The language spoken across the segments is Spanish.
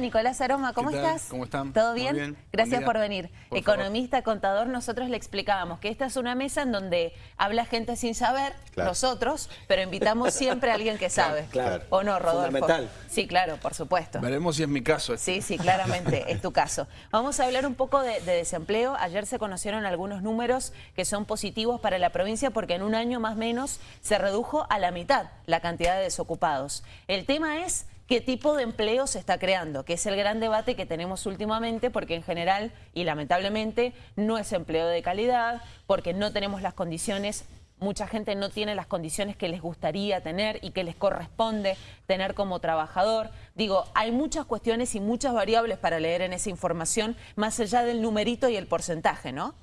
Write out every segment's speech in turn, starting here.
Nicolás Aroma, ¿cómo estás? ¿Cómo están? ¿Todo Muy bien? bien. Gracias por venir. Por Economista, contador, nosotros le explicábamos que esta es una mesa en donde habla gente sin saber, Claro. nosotros, pero invitamos siempre a alguien que sabe. claro. ¿O no, Rodolfo? Fundamental. Sí, claro, por supuesto. Veremos si es mi caso. este. Sí, sí, claramente es tu caso. Vamos a hablar un poco de, de desempleo. Ayer se conocieron algunos números que son positivos para la provincia porque en un año más o menos se redujo a la mitad la cantidad de desocupados. El tema es qué tipo de empleo se está creando, que es el gran debate que tenemos últimamente porque en general y lamentablemente no es empleo de calidad, porque no tenemos las condiciones Mucha gente no tiene las condiciones que les gustaría tener y que les corresponde tener como trabajador. Digo, hay muchas cuestiones y muchas variables para leer en esa información, más allá del numerito y el porcentaje, ¿no?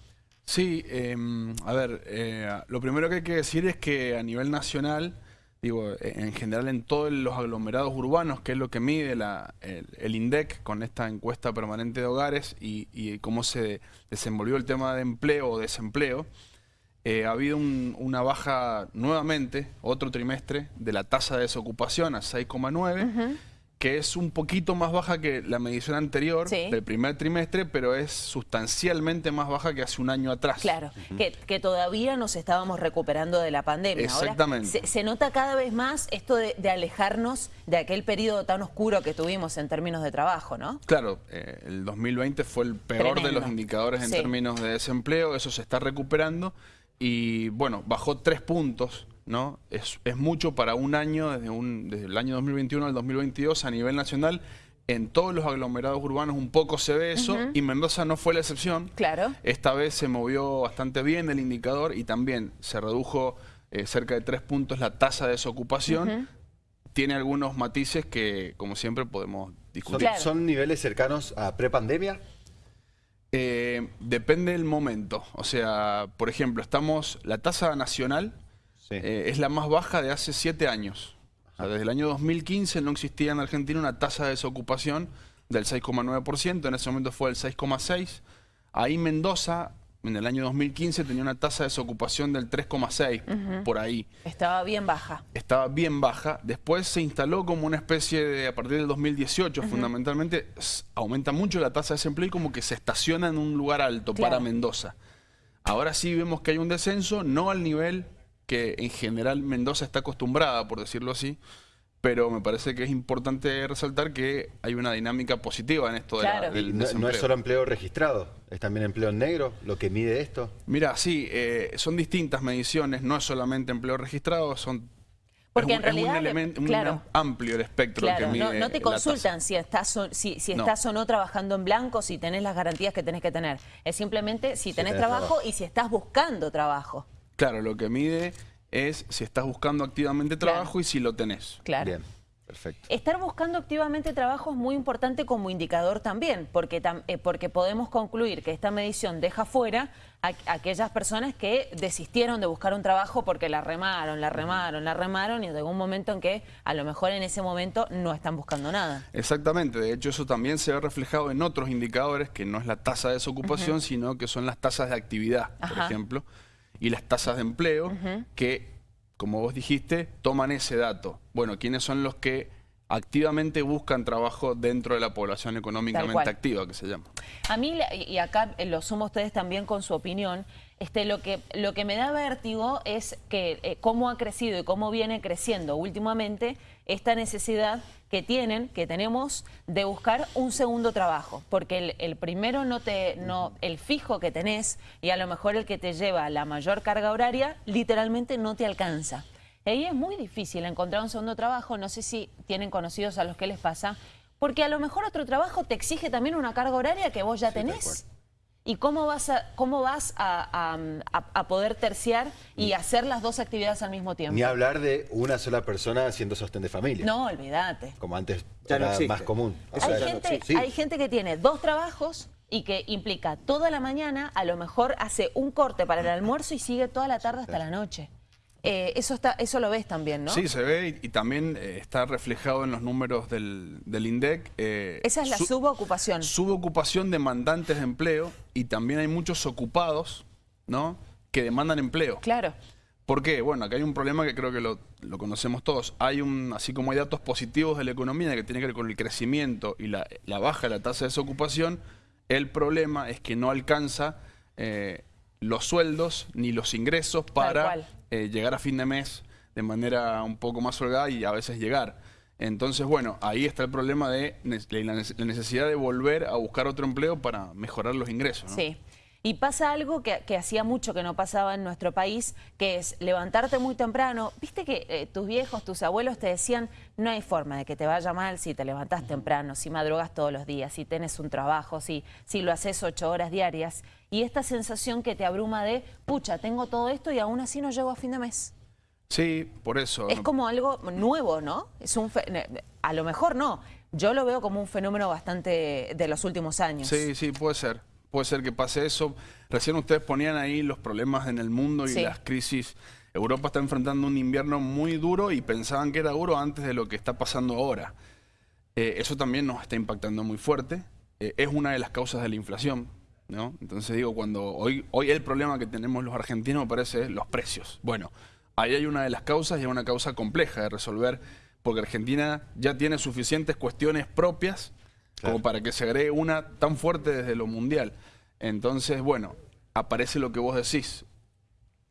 Sí, eh, a ver, eh, lo primero que hay que decir es que a nivel nacional, digo, eh, en general en todos los aglomerados urbanos, que es lo que mide el, INDEC con esta encuesta permanente de hogares y, y cómo se desenvolvió el tema de empleo o desempleo, eh, ha habido un- una baja nuevamente, otro trimestre, de la tasa de desocupación a 6,9, que es un poquito más baja que la medición anterior Sí. del primer trimestre, pero es sustancialmente más baja que hace un año atrás. Claro, que, que todavía nos estábamos recuperando de la pandemia. Ahora, Exactamente. se, se nota cada vez más esto de, de alejarnos de aquel periodo tan oscuro que tuvimos en términos de trabajo, ¿no? Claro, eh, el 2020 fue el peor de los indicadores en Sí. términos de desempleo, eso se está recuperando y bueno, bajó tres puntos, ¿no? Es, es mucho para un año, desde, un, desde el año 2021 al 2022 a nivel nacional. En todos los aglomerados urbanos un poco se ve eso y Mendoza no fue la excepción. Claro. Esta vez se movió bastante bien el indicador y también se redujo eh, cerca de tres puntos la tasa de desocupación. Tiene algunos matices que, como siempre, podemos ¿Son, discutir. Claro. son niveles cercanos a prepandemia? Eh, depende del momento. O sea, por ejemplo, estamos. La tasa nacional Sí. eh, es la más baja de hace siete años. O sea, desde el año 2015 no existía en Argentina una tasa de desocupación del 6,9%. En ese momento fue el 6,6%. Ahí Mendoza, en el año 2015, tenía una tasa de desocupación del 3,6%, por ahí Estaba bien baja. estaba bien baja. Después se instaló como una especie de, a partir del 2018, fundamentalmente, aumenta mucho la tasa de desempleo y como que se estaciona en un lugar alto Claro. para Mendoza. Ahora sí vemos que hay un descenso, no al nivel que en general Mendoza está acostumbrada, por decirlo así, pero me parece que es importante resaltar que hay una dinámica positiva en esto de la- Claro. del Y no, es solo empleo registrado, es también empleo en negro, lo que mide esto. Mira, sí, eh, son distintas mediciones, no es solamente empleo registrado, son... Porque es en un- es un realidad, elemento- claro. amplio el espectro Claro, que mide no, no te la consultan si estás o, si, si No. estás o no trabajando en blanco, si tenés las garantías que tenés que tener. Es simplemente si tenés, tenés trabajo, trabajo. y si estás buscando trabajo. Claro, lo que mide es si estás buscando activamente Claro. trabajo y si lo tenés. Claro. Bien, perfecto. Estar buscando activamente trabajo es muy importante como indicador también, porque, tam- eh, porque podemos concluir que esta medición deja fuera a, a aquellas personas que desistieron de buscar un trabajo porque la remaron, la remaron, la remaron y llegó un momento en que a lo mejor en ese momento no están buscando nada. Exactamente, de hecho eso también se ve reflejado en otros indicadores que no es la tasa de desocupación, sino que son las tasas de actividad, por ejemplo, y las tasas de empleo que, como vos dijiste, toman ese dato. Bueno, ¿quiénes son los que activamente buscan trabajo dentro de la población económicamente activa, que se llama? A mí, y acá eh, lo sumo a ustedes también con su opinión, este, lo, que, lo que me da vértigo es que eh, cómo ha crecido y cómo viene creciendo últimamente esta necesidad que tienen, que tenemos, de buscar un segundo trabajo. Porque el, el primero no te, no, el fijo que tenés y a lo mejor el que te lleva la mayor carga horaria, literalmente no te alcanza. Y ahí es muy difícil encontrar un segundo trabajo, no sé si tienen conocidos a los que les pasa, porque a lo mejor otro trabajo te exige también una carga horaria que vos ya Sí, tenés. ¿Y cómo vas, a, cómo vas a, a- a- a poder terciar y hacer las dos actividades al mismo tiempo? Ni hablar de una sola persona haciendo sostén de familia, No, olvídate. como antes Ya era más común. Eso Hay no gente, hay gente que tiene dos trabajos y que implica toda la mañana, a lo mejor hace un corte para el almuerzo y sigue toda la tarde hasta la noche. Eh, eso, está, eso lo ves también, ¿no? Sí, se ve y, y también eh, está reflejado en los números del, del INDEC. eh, Esa es la su- subocupación. subocupación de demandantes de empleo y también hay muchos ocupados, ¿no? Que demandan empleo. Claro. ¿Por qué? Bueno, acá hay un problema que creo que lo, lo, conocemos todos. Hay un, así como hay datos positivos de la economía que tiene que ver con el crecimiento y la, la baja de la tasa de desocupación, el problema es que no alcanza eh, los sueldos ni los ingresos para eh, llegar a fin de mes de manera un poco más holgada y a veces llegar. Entonces, bueno, ahí está el problema de la necesidad de volver a buscar otro empleo para mejorar los ingresos. ¿no? Sí. Y pasa algo que, hacía mucho que no pasaba en nuestro país, que es levantarte muy temprano. Viste que eh, tus viejos, tus abuelos te decían, no hay forma de que te vaya mal si te levantás temprano, si madrugas todos los días, si tienes un trabajo, si, si lo haces ocho horas diarias. Y esta sensación que te abruma de, pucha, tengo todo esto y aún así no llego a fin de mes. Sí, por eso. Es como algo nuevo, ¿no? Es un a lo mejor no. Yo lo veo como un fenómeno bastante de los últimos años. Sí, sí, puede ser puede ser que pase eso. Recién ustedes ponían ahí los problemas en el mundo y las crisis. Europa está enfrentando un invierno muy duro y pensaban que era duro antes de lo que está pasando ahora. Eh, eso también nos está impactando muy fuerte. Eh, es una de las causas de la inflación. ¿No? Entonces digo, cuando hoy, hoy el problema que tenemos los argentinos me parece los precios. Bueno, ahí hay una de las causas y es una causa compleja de resolver porque Argentina ya tiene suficientes cuestiones propias como para que se agregue una tan fuerte desde lo mundial. Entonces, bueno, aparece lo que vos decís.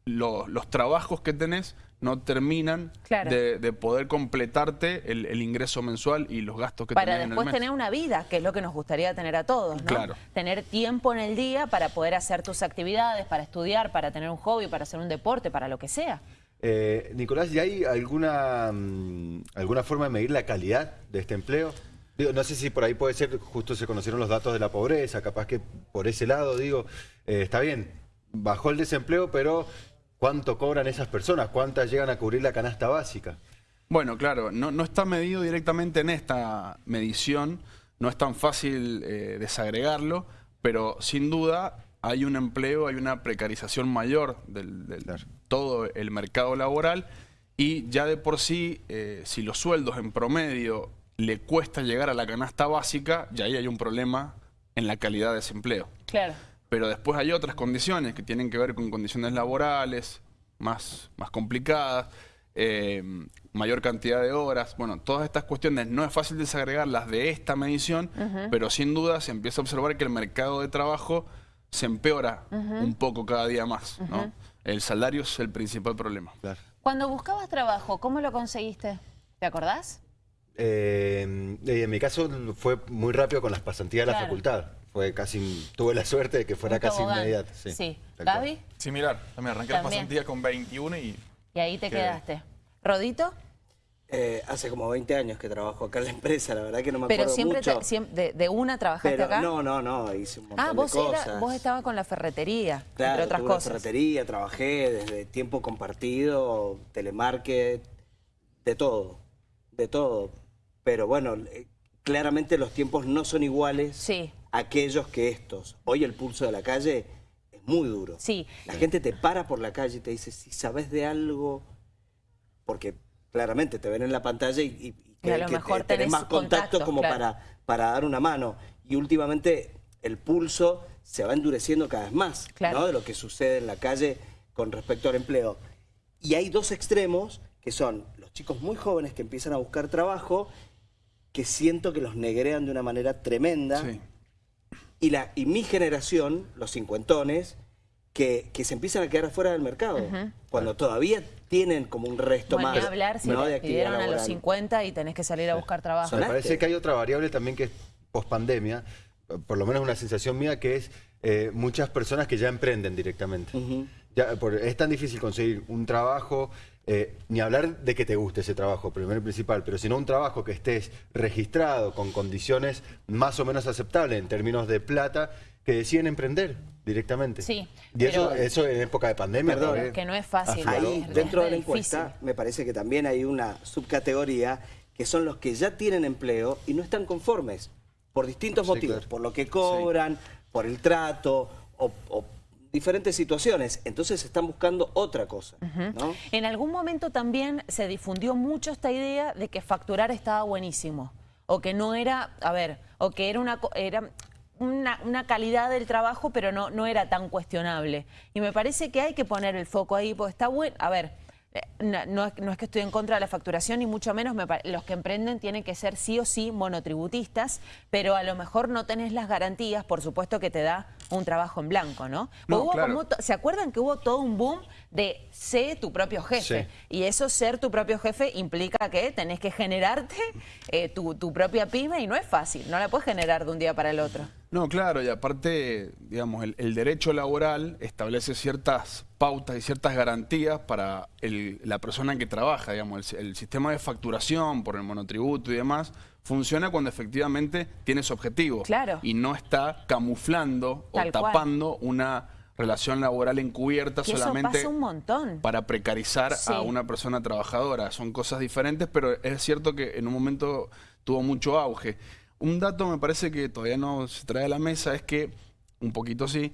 los trabajos que tenés no terminan de, poder completarte el, ingreso mensual y los gastos que para tenés en el mes. después tener una vida, que es lo que nos gustaría tener a todos, ¿no? Claro. Tener tiempo en el día para poder hacer tus actividades, para estudiar, para tener un hobby, para hacer un deporte, para lo que sea. Eh, Nicolás, ¿y hay alguna, mm, alguna forma de medir la calidad de este empleo? Digo, no sé si por ahí puede ser, justo se conocieron los datos de la pobreza, capaz que por ese lado, digo, eh, está bien, bajó el desempleo, pero ¿cuánto cobran esas personas? ¿Cuántas llegan a cubrir la canasta básica? Bueno, claro, no, no está medido directamente en esta medición, no es tan fácil eh, desagregarlo, pero sin duda hay un empleo, hay una precarización mayor del, todo el mercado laboral y ya de por sí, eh, si los sueldos en promedio le cuesta llegar a la canasta básica, y ahí hay un problema en la calidad de ese empleo. Claro. Pero después hay otras condiciones que tienen que ver con condiciones laborales más, más complicadas, eh, mayor cantidad de horas. Bueno, todas estas cuestiones no es fácil desagregarlas de esta medición, pero sin duda se empieza a observar que el mercado de trabajo se empeora un poco cada día más. El salario es el principal problema. Cuando buscabas trabajo, ¿cómo lo conseguiste? ¿Te acordás? Eh, en mi caso fue muy rápido con las pasantías de la facultad. Fue casi, tuve la suerte de que fuera casi inmediato. Sí. sí. ¿Gaby? Similar, también arranqué las pasantías con 21 y... Y ahí te quedaste. ¿Rodito? Eh, hace como 20 años que trabajo acá en la empresa, la verdad que no me acuerdo siempre mucho. siempre de, una trabajaste acá? No, no, no, hice un montón ah, vos de cosas. Ah, vos estabas con la ferretería, claro, entre otras cosas. ferretería, trabajé desde tiempo compartido, telemarket, de todo, de todo pero bueno, eh, claramente los tiempos no son iguales a aquellos que estos. Hoy el pulso de la calle es muy duro. Sí. La gente te para por la calle y te dice, si sabes de algo, porque claramente te ven en la pantalla y, y, a lo mejor tenés, más contacto como para, para dar una mano. Y últimamente el pulso se va endureciendo cada vez más ¿no? de lo que sucede en la calle con respecto al empleo. Y hay dos extremos que son los chicos muy jóvenes que empiezan a buscar trabajo que siento que los negrean de una manera tremenda. Y, la, y mi generación, los cincuentones, que, que se empiezan a quedar fuera del mercado. Cuando todavía tienen como un resto bueno, más. hablar si ¿no? te a los 50 y tenés que salir a buscar trabajo. Me parece que hay otra variable también que es pospandemia, por lo menos una sensación mía, que es eh, muchas personas que ya emprenden directamente. ya, por, es tan difícil conseguir un trabajo eh, ni hablar de que te guste ese trabajo, primero y principal, pero sino un trabajo que estés registrado con condiciones más o menos aceptables en términos de plata, que deciden emprender directamente. Sí. Y eso, eso en época de pandemia. Perdón, que no es fácil. Ahí, dentro de la encuesta, me parece que también hay una subcategoría que son los que ya tienen empleo y no están conformes por distintos motivos, por lo que cobran, por el trato o, o diferentes situaciones. Entonces están buscando otra cosa. En algún momento también se difundió mucho esta idea de que facturar estaba buenísimo. O que no era, a ver, o que era una... Era, una, calidad del trabajo, pero no, no era tan cuestionable. Y me parece que hay que poner el foco ahí, porque está bueno, a ver, eh, no, es que estoy en contra de la facturación, ni mucho menos los que emprenden tienen que ser sí o sí monotributistas, pero a lo mejor no tenés las garantías, por supuesto que te da un trabajo en blanco, ¿no? ¿Se acuerdan que hubo todo un boom de sé tu propio jefe? Y eso, ser tu propio jefe, implica que tenés que generarte eh, tu, tu propia pyme y no es fácil, no la puedes generar de un día para el otro. No, claro, y aparte, digamos, el, derecho laboral establece ciertas pautas y ciertas garantías para la persona que trabaja, digamos, el, sistema de facturación por el monotributo y demás funciona cuando efectivamente tiene su objetivo. Claro. Y no está camuflando o tapando una relación laboral encubierta solamente un montón. para precarizar a una persona trabajadora. Son cosas diferentes, pero es cierto que en un momento tuvo mucho auge. Un dato me parece que todavía no se trae a la mesa es que, un poquito sí,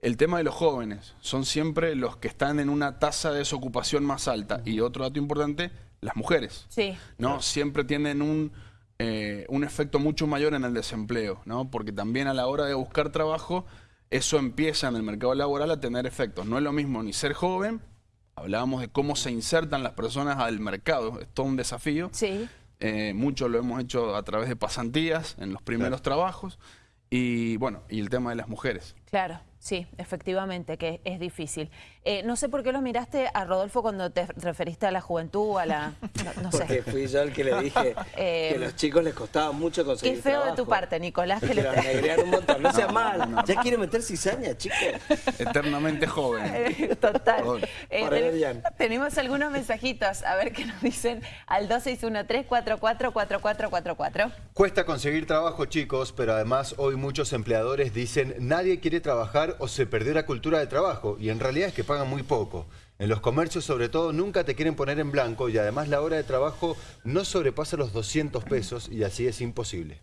el tema de los jóvenes son siempre los que están en una tasa de desocupación más alta. Y otro dato importante, las mujeres. Sí. ¿no? Siempre tienen un, eh, un efecto mucho mayor en el desempleo, ¿no? porque también a la hora de buscar trabajo, eso empieza en el mercado laboral a tener efectos. No es lo mismo ni ser joven, hablábamos de cómo se insertan las personas al mercado, es todo un desafío. Sí. Eh, mucho lo hemos hecho a través de pasantías en los primeros trabajos y bueno, y el tema de las mujeres. Claro. Sí, efectivamente, que es difícil. Eh, no sé por qué lo miraste a Rodolfo cuando te referiste a la juventud, a la... No, sé. Porque fui yo el que le dije que a eh, los chicos les costaba mucho conseguir Qué feo de tu parte, Nicolás. Que le... un montón. No sea mal. ya quiere meter cizaña, chicos. Eternamente joven. Eh, total. tenemos algunos mensajitos. A ver qué nos dicen al 2613-444444. Cuesta conseguir trabajo, chicos, pero además hoy muchos empleadores dicen nadie quiere trabajar o se perdió la cultura de trabajo y en realidad es que pagan muy poco. En los comercios sobre todo nunca te quieren poner en blanco y además la hora de trabajo no sobrepasa los 200 pesos y así es imposible.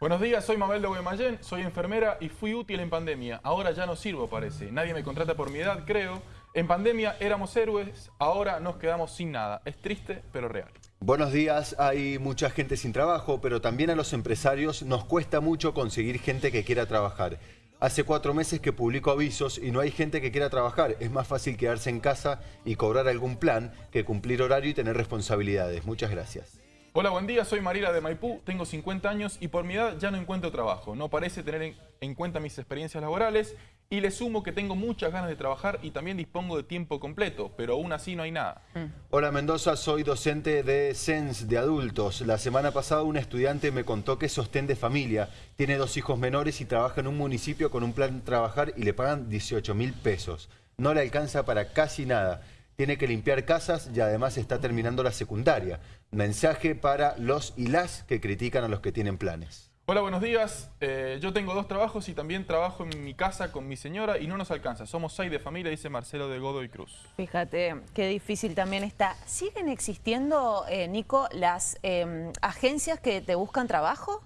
Buenos días, soy Mabel de Guaymallén, soy enfermera y fui útil en pandemia. Ahora ya no sirvo, parece. Nadie me contrata por mi edad, creo. En pandemia éramos héroes, ahora nos quedamos sin nada. Es triste, pero real. Buenos días, hay mucha gente sin trabajo, pero también a los empresarios nos cuesta mucho conseguir gente que quiera trabajar. Hace cuatro meses que publico avisos y no hay gente que quiera trabajar. Es más fácil quedarse en casa y cobrar algún plan que cumplir horario y tener responsabilidades. Muchas gracias. Hola, buen día. Soy Marila de Maipú. Tengo 50 años y por mi edad ya no encuentro trabajo. No parece tener en cuenta mis experiencias laborales y le sumo que tengo muchas ganas de trabajar y también dispongo de tiempo completo, pero aún así no hay nada. Mm. Hola Mendoza, soy docente de SENS de adultos. La semana pasada un estudiante me contó que es sostén de familia, tiene dos hijos menores y trabaja en un municipio con un plan trabajar y le pagan 18 mil pesos. No le alcanza para casi nada. Tiene que limpiar casas y además está terminando la secundaria. Mensaje para los y las que critican a los que tienen planes. Hola, buenos días. Eh, yo tengo dos trabajos y también trabajo en mi casa con mi señora y no nos alcanza. Somos seis de familia, dice Marcelo de Godoy Cruz. Fíjate, qué difícil también está. ¿Siguen existiendo, eh, Nico, las em, agencias que te buscan trabajo?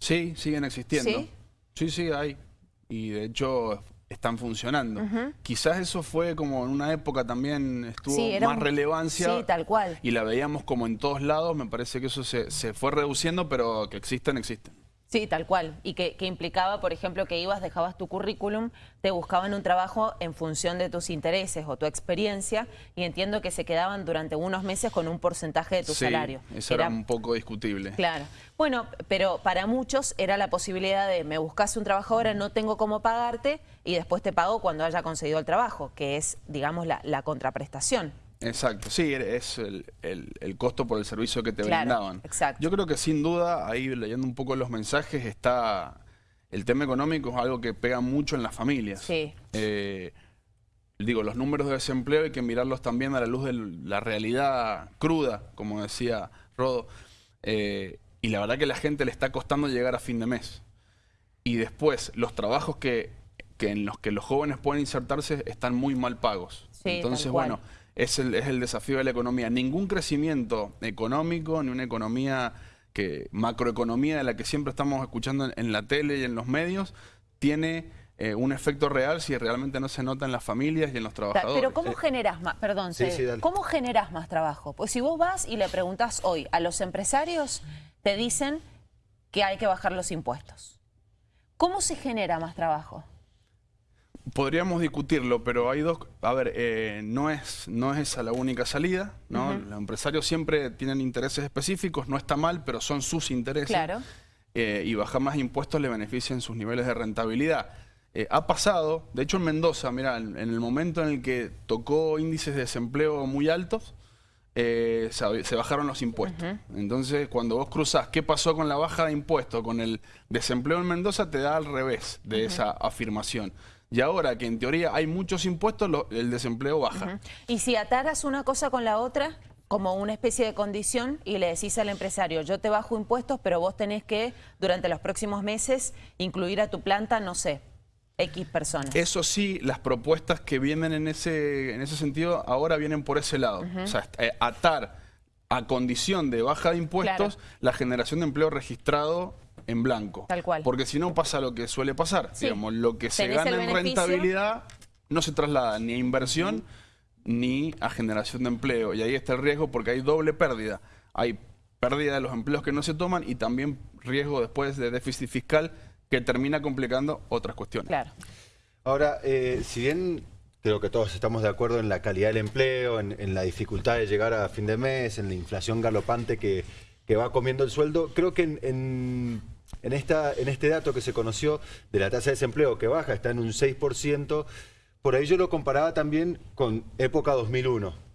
Sí, siguen existiendo. ¿Sí? Sí, sí, hay. Y de hecho están funcionando. Quizás eso fue como en una época también estuvo más relevancia. Sí, tal cual. Y la veíamos como en todos lados. Me parece que eso se, se fue reduciendo, pero que existen, existen. Sí, tal cual. Y que, implicaba, por ejemplo, que ibas, dejabas tu currículum, te buscaban un trabajo en función de tus intereses o tu experiencia y entiendo que se quedaban durante unos meses con un porcentaje de tu sí, salario. eso era, un poco discutible. Claro. Bueno, pero para muchos era la posibilidad de me buscas un trabajo ahora, no tengo cómo pagarte y después te pago cuando haya conseguido el trabajo, que es, digamos, la, la contraprestación. Exacto, sí, es el, costo por el servicio que te brindaban. Exacto. Yo creo que sin duda, ahí leyendo un poco los mensajes, está el tema económico es algo que pega mucho en las familias. Sí. Eh, digo, los números de desempleo hay que mirarlos también a la luz de la realidad cruda, como decía Rodo. Eh, y la verdad que a la gente le está costando llegar a fin de mes. Y después, los trabajos que, en los que los jóvenes pueden insertarse están muy mal pagos. Sí, Entonces, bueno es el, es el desafío de la economía. Ningún crecimiento económico, ni una economía que macroeconomía de la que siempre estamos escuchando en, la tele y en los medios, tiene eh, un efecto real si realmente no se nota en las familias y en los trabajadores. Pero ¿cómo eh, generas más, perdón, ¿cómo generas más trabajo? Pues si vos vas y le preguntas hoy a los empresarios, te dicen que hay que bajar los impuestos. ¿Cómo se genera más trabajo? Podríamos discutirlo, pero hay dos... A ver, eh, no, es, no es esa la única salida, ¿no? Los empresarios siempre tienen intereses específicos, no está mal, pero son sus intereses. Claro. Eh, y bajar más impuestos le benefician sus niveles de rentabilidad. Eh, ha pasado, de hecho en Mendoza, mira, en, el momento en el que tocó índices de desempleo muy altos, se, se, bajaron los impuestos. Entonces, cuando vos cruzás qué pasó con la baja de impuestos, con el desempleo en Mendoza, te da al revés de esa afirmación. Y ahora que en teoría hay muchos impuestos, el desempleo baja. Y si ataras una cosa con la otra, como una especie de condición y le decís al empresario, yo te bajo impuestos, pero vos tenés que, durante los próximos meses, incluir a tu planta, no sé, X personas. Eso sí, las propuestas que vienen en ese, en ese sentido ahora vienen por ese lado. O sea, eh, atar a condición de baja de impuestos la generación de empleo registrado en blanco. Tal cual. Porque si no pasa lo que suele pasar. Digamos, lo que se gana en rentabilidad no se traslada ni a inversión ni a generación de empleo. Y ahí está el riesgo porque hay doble pérdida. Hay pérdida de los empleos que no se toman y también riesgo después de déficit fiscal que termina complicando otras cuestiones. Claro. Ahora, eh, si bien creo que todos estamos de acuerdo en la calidad del empleo, en, la dificultad de llegar a fin de mes, en la inflación galopante que, que va comiendo el sueldo, creo que en en, esta, en este dato que se conoció de la tasa de desempleo que baja, está en un 6%, por ahí yo lo comparaba también con época 2001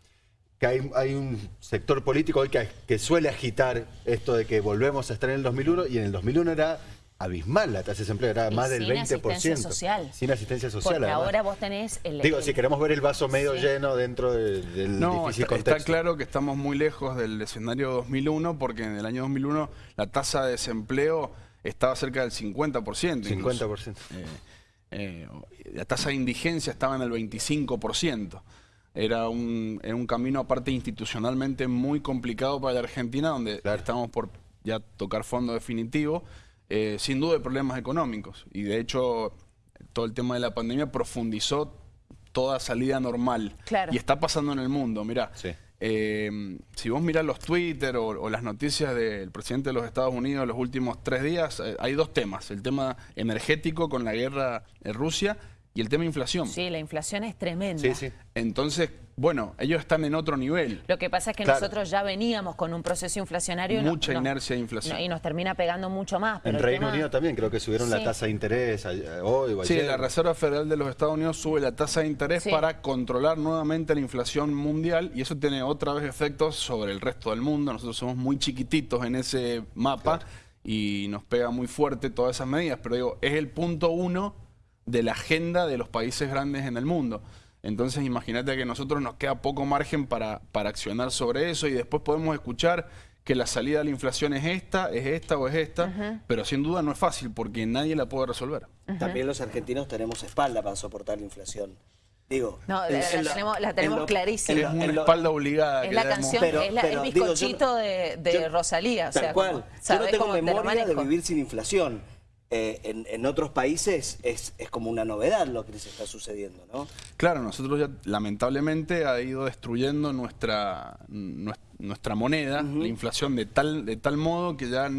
que hay, hay, un sector político hoy que, que, suele agitar esto de que volvemos a estar en el 2001 y en el 2001 era abismal la tasa de desempleo, era más del 20%. Sin asistencia social. Sin asistencia social. Porque ahora vos tenés el... Digo, si queremos ver el vaso medio lleno dentro del no, difícil está, contexto. está claro que estamos muy lejos del escenario 2001 porque en el año 2001 la tasa de desempleo estaba cerca del 50%. 50%. Eh, eh, la tasa de indigencia estaba en el 25%. Era un, un camino aparte institucionalmente muy complicado para la Argentina, donde estamos por ya tocar fondo definitivo, eh, sin duda de problemas económicos. Y de hecho, todo el tema de la pandemia profundizó toda salida normal. Y está pasando en el mundo, mirá. Sí. Eh, si vos mirás los Twitter o, las noticias del presidente de los Estados Unidos los últimos tres días, eh, hay dos temas. El tema energético con la guerra en Rusia y el tema inflación. Sí, la inflación es tremenda. Sí, sí. Entonces, bueno, ellos están en otro nivel. Lo que pasa es que nosotros ya veníamos con un proceso inflacionario. Mucha inercia de inflación. y nos termina pegando mucho más. en Reino Unido también creo que subieron la tasa de interés hoy Sí, la Reserva Federal de los Estados Unidos sube la tasa de interés para controlar nuevamente la inflación mundial y eso tiene otra vez efectos sobre el resto del mundo. Nosotros somos muy chiquititos en ese mapa y nos pega muy fuerte todas esas medidas, pero digo, es el punto uno de la agenda de los países grandes en el mundo. Entonces imagínate que a nosotros nos queda poco margen para, para accionar sobre eso y después podemos escuchar que la salida de la inflación es esta, es esta o es esta, pero sin duda no es fácil porque nadie la puede resolver. También los argentinos tenemos espalda para soportar la inflación. Digo, no, la, tenemos, clarísima. Es una espalda obligada. Es la canción, es el bizcochito de, Rosalía. Tal cual. yo no tengo memoria de vivir sin inflación. Eh, en, otros países es, como una novedad lo que les está sucediendo, ¿no? Claro, nosotros ya lamentablemente ha ido destruyendo nuestra, nuestra moneda, la inflación de tal, de tal modo que ya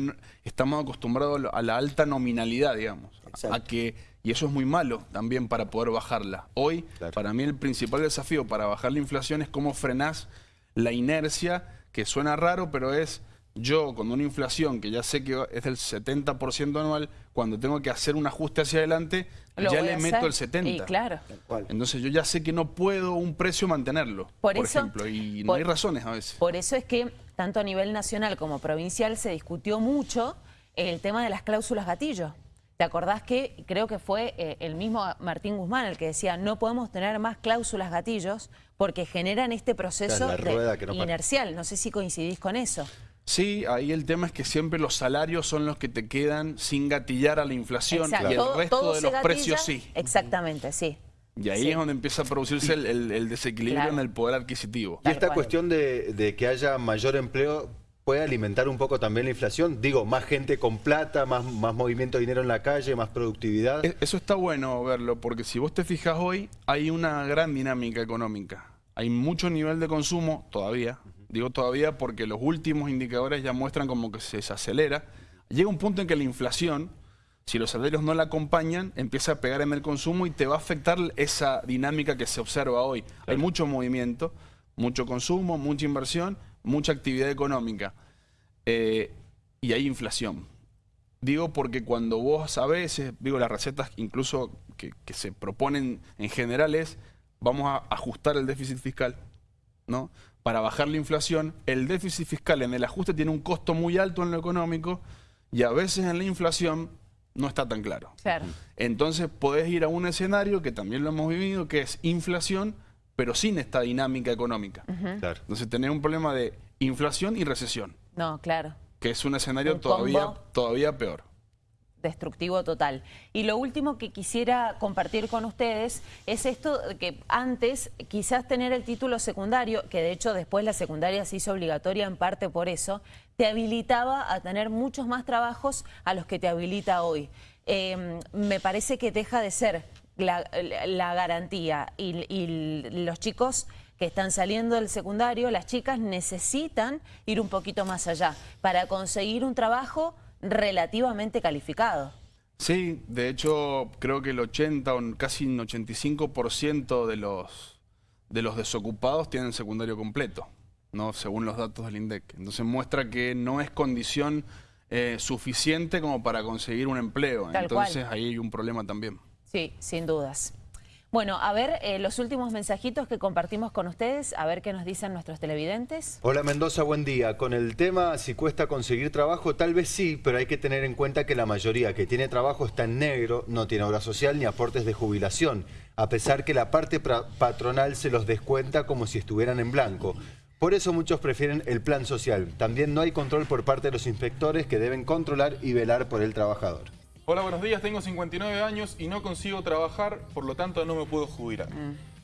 estamos acostumbrados a la alta nominalidad, digamos. A que, y eso es muy malo también para poder bajarla. Hoy, para mí el principal desafío para bajar la inflación es cómo frenás la inercia, que suena raro, pero es yo con una inflación que ya sé que es del 70% anual, cuando tengo que hacer un ajuste hacia adelante, ya le meto el 70%. claro. Entonces yo ya sé que no puedo un precio mantenerlo, por, ejemplo, y no hay razones a veces. Por eso es que tanto a nivel nacional como provincial se discutió mucho el tema de las cláusulas gatillo. ¿Te acordás que creo que fue eh, el mismo Martín Guzmán el que decía no podemos tener más cláusulas gatillos porque generan este proceso inercial? No sé si coincidís con eso. Sí, ahí el tema es que siempre los salarios son los que te quedan sin gatillar a la inflación y el resto de los precios sí. Exactamente, sí. Y ahí es donde empieza a producirse el, desequilibrio en el poder adquisitivo. Y esta cuestión de, que haya mayor empleo puede alimentar un poco también la inflación. Digo, más gente con plata, más, más movimiento de dinero en la calle, más productividad. E, eso está bueno verlo, porque si vos te fijas hoy, hay una gran dinámica económica. Hay mucho nivel de consumo todavía, Digo todavía porque los últimos indicadores ya muestran como que se desacelera. Llega un punto en que la inflación Si los salarios no la acompañan, empieza a pegar en el consumo y te va a afectar esa dinámica que se observa hoy. Hay mucho movimiento, mucho consumo, mucha inversión, mucha actividad económica eh, y hay inflación. Digo porque cuando vos a veces, digo las recetas incluso que, que se proponen en general es, vamos a ajustar el déficit fiscal, ¿no? Para bajar la inflación, el déficit fiscal en el ajuste tiene un costo muy alto en lo económico y a veces en la inflación no está tan claro. Claro. Entonces podés ir a un escenario que también lo hemos vivido, que es inflación, pero sin esta dinámica económica. Claro. Entonces tenés un problema de inflación y recesión, No, claro. que es un escenario Un todavía, combo. todavía peor. Destructivo total. Y lo último que quisiera compartir con ustedes es esto que antes quizás tener el título secundario, que de hecho después la secundaria se hizo obligatoria en parte por eso, te habilitaba a tener muchos más trabajos a los que te habilita hoy. Eh, me parece que deja de ser la, garantía y los chicos que están saliendo del secundario, las chicas necesitan ir un poquito más allá para conseguir un trabajo relativamente calificado. Sí, de hecho creo que el 80 o casi un 85% de los, de los desocupados tienen secundario completo, ¿no? según los datos del INDEC. Entonces muestra que no es condición eh, suficiente como para conseguir un empleo. Tal Entonces cual. ahí hay un problema también. Sí, sin dudas. Bueno, a ver eh, los últimos mensajitos que compartimos con ustedes, a ver qué nos dicen nuestros televidentes. Hola Mendoza, buen día. Con el tema si cuesta conseguir trabajo, tal vez sí, pero hay que tener en cuenta que la mayoría que tiene trabajo está en negro, no tiene obra social ni aportes de jubilación, a pesar que la parte patronal se los descuenta como si estuvieran en blanco. Por eso muchos prefieren el plan social. También no hay control por parte de los inspectores que deben controlar y velar por el trabajador. Hola, buenos días. Tengo 59 años y no consigo trabajar, por lo tanto no me puedo jubilar.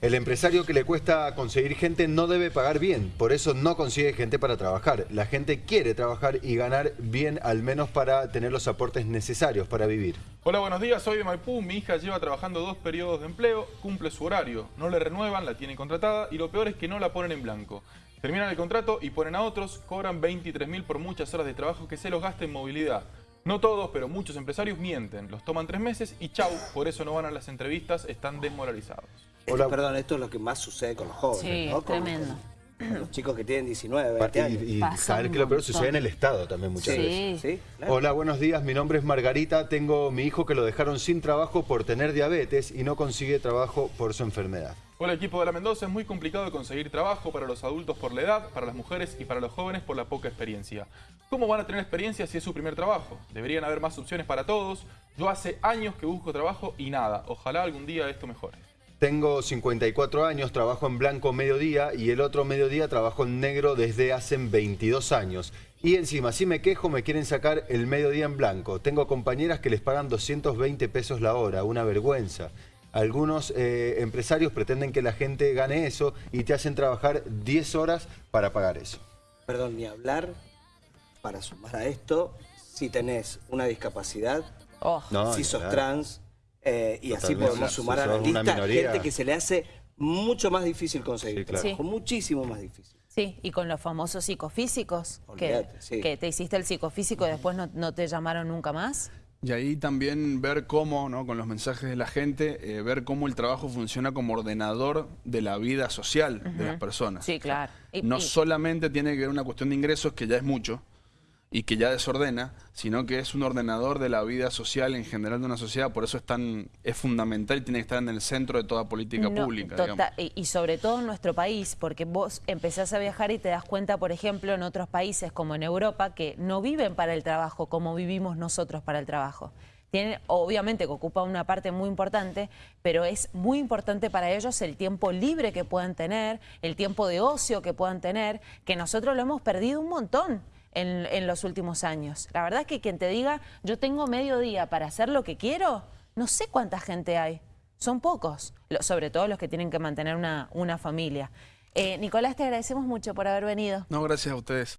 El empresario que le cuesta conseguir gente no debe pagar bien, por eso no consigue gente para trabajar. La gente quiere trabajar y ganar bien al menos para tener los aportes necesarios para vivir. Hola, buenos días. Soy de Maipú. Mi hija lleva trabajando dos periodos de empleo, cumple su horario, no le renuevan, la tienen contratada y lo peor es que no la ponen en blanco. Terminan el contrato y ponen a otros, cobran 23 mil por muchas horas de trabajo que se los gasta en movilidad. No todos, pero muchos empresarios mienten, los toman tres meses y chau, por eso no van a las entrevistas, están desmoralizados. Esto, Hola. perdón, esto es lo que más sucede con los jóvenes, Sí, tremendo. con los chicos que tienen 19, 20 años. Y, saber que lo peor sucede en el Estado también muchas Sí. veces. Sí, claro. Hola, buenos días. Mi nombre es Margarita. Tengo mi hijo que lo dejaron sin trabajo por tener diabetes y no consigue trabajo por su enfermedad. Hola equipo de la Mendoza, es muy complicado conseguir trabajo para los adultos por la edad, para las mujeres y para los jóvenes por la poca experiencia. ¿Cómo van a tener experiencia si es su primer trabajo? Deberían haber más opciones para todos. Yo hace años que busco trabajo y nada. Ojalá algún día esto mejore. Tengo 54 años, trabajo en blanco mediodía y el otro mediodía trabajo en negro desde hace 22 años. Y encima, si me quejo, me quieren sacar el mediodía en blanco. Tengo compañeras que les pagan 220 pesos la hora, una vergüenza. Algunos eh, empresarios pretenden que la gente gane eso y te hacen trabajar 10 horas para pagar eso. Perdón, ni hablar, para sumar a esto, si tenés una discapacidad, Oh, No, si sos trans, eh, y así podemos Si sumar a la lista gente que se le hace mucho más difícil conseguir Sí, claro. trabajo, Sí. muchísimo más difícil. sí, y con los famosos psicofísicos, que, Olvídate, sí. que te hiciste el psicofísico y después no, no te llamaron nunca más. Y ahí también ver cómo, ¿no? con los mensajes de la gente, eh, ver cómo el trabajo funciona como ordenador de la vida social de las personas. Sí, claro. Y- no y- solamente tiene que ver una cuestión de ingresos, que ya es mucho, y que ya desordena, sino que es un ordenador de la vida social en general de una sociedad, por eso es tan es fundamental y tiene que estar en el centro de toda política No, pública. y sobre todo en nuestro país, porque vos empezás a viajar y te das cuenta, por ejemplo, en otros países como en Europa, que no viven para el trabajo como vivimos nosotros para el trabajo. Tienen, obviamente que ocupa una parte muy importante, pero es muy importante para ellos el tiempo libre que puedan tener, el tiempo de ocio que puedan tener, que nosotros lo hemos perdido un montón en, los últimos años. La verdad es que quien te diga, yo tengo medio día para hacer lo que quiero, no sé cuánta gente hay. Son pocos, sobre todo los que tienen que mantener una, una familia. Eh, Nicolás, te agradecemos mucho por haber venido. No, gracias a ustedes.